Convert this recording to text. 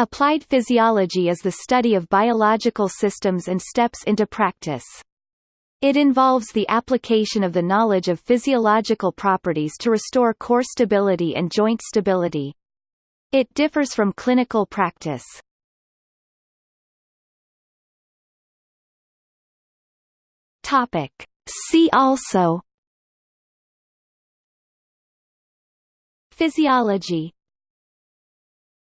Applied physiology is the study of biological systems and steps into practice. It involves the application of the knowledge of physiological properties to restore core stability and joint stability. It differs from clinical practice. Topic. See also Physiology